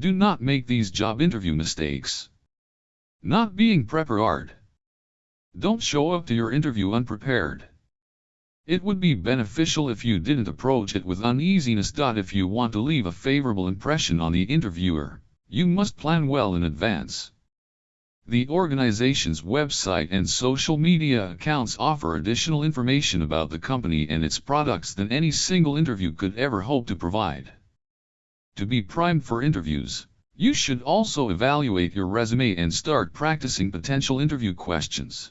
Do not make these job interview mistakes. Not being prepared. Don't show up to your interview unprepared. It would be beneficial if you didn't approach it with uneasiness. If you want to leave a favorable impression on the interviewer, you must plan well in advance. The organization's website and social media accounts offer additional information about the company and its products than any single interview could ever hope to provide. To be primed for interviews, you should also evaluate your resume and start practicing potential interview questions.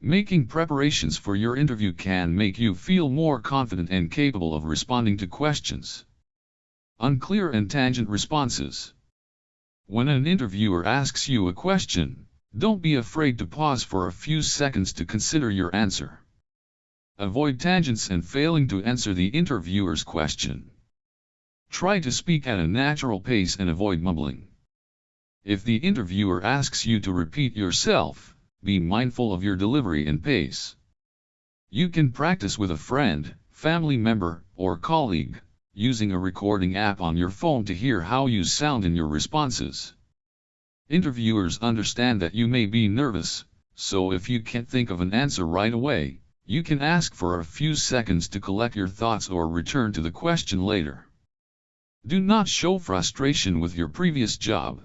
Making preparations for your interview can make you feel more confident and capable of responding to questions. Unclear and tangent responses. When an interviewer asks you a question, don't be afraid to pause for a few seconds to consider your answer. Avoid tangents and failing to answer the interviewer's question. Try to speak at a natural pace and avoid mumbling. If the interviewer asks you to repeat yourself, be mindful of your delivery and pace. You can practice with a friend, family member, or colleague, using a recording app on your phone to hear how you sound in your responses. Interviewers understand that you may be nervous, so if you can't think of an answer right away, you can ask for a few seconds to collect your thoughts or return to the question later. Do not show frustration with your previous job.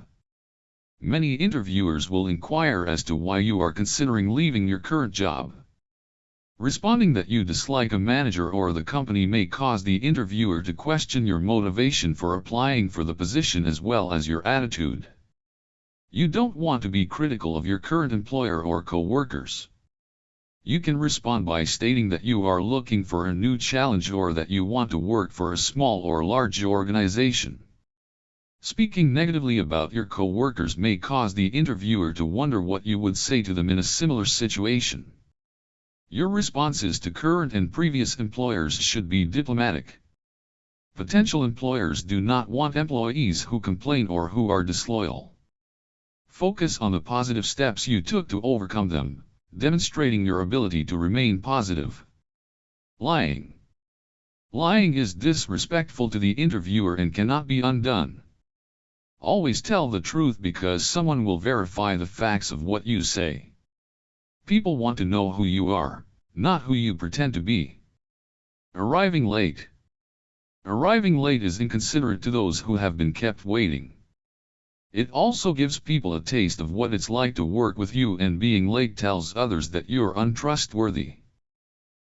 Many interviewers will inquire as to why you are considering leaving your current job. Responding that you dislike a manager or the company may cause the interviewer to question your motivation for applying for the position as well as your attitude. You don't want to be critical of your current employer or co-workers. You can respond by stating that you are looking for a new challenge or that you want to work for a small or large organization. Speaking negatively about your co-workers may cause the interviewer to wonder what you would say to them in a similar situation. Your responses to current and previous employers should be diplomatic. Potential employers do not want employees who complain or who are disloyal. Focus on the positive steps you took to overcome them, demonstrating your ability to remain positive. Lying. Lying is disrespectful to the interviewer and cannot be undone. Always tell the truth because someone will verify the facts of what you say. People want to know who you are, not who you pretend to be. Arriving late. Arriving late is inconsiderate to those who have been kept waiting. It also gives people a taste of what it's like to work with you and being late tells others that you're untrustworthy.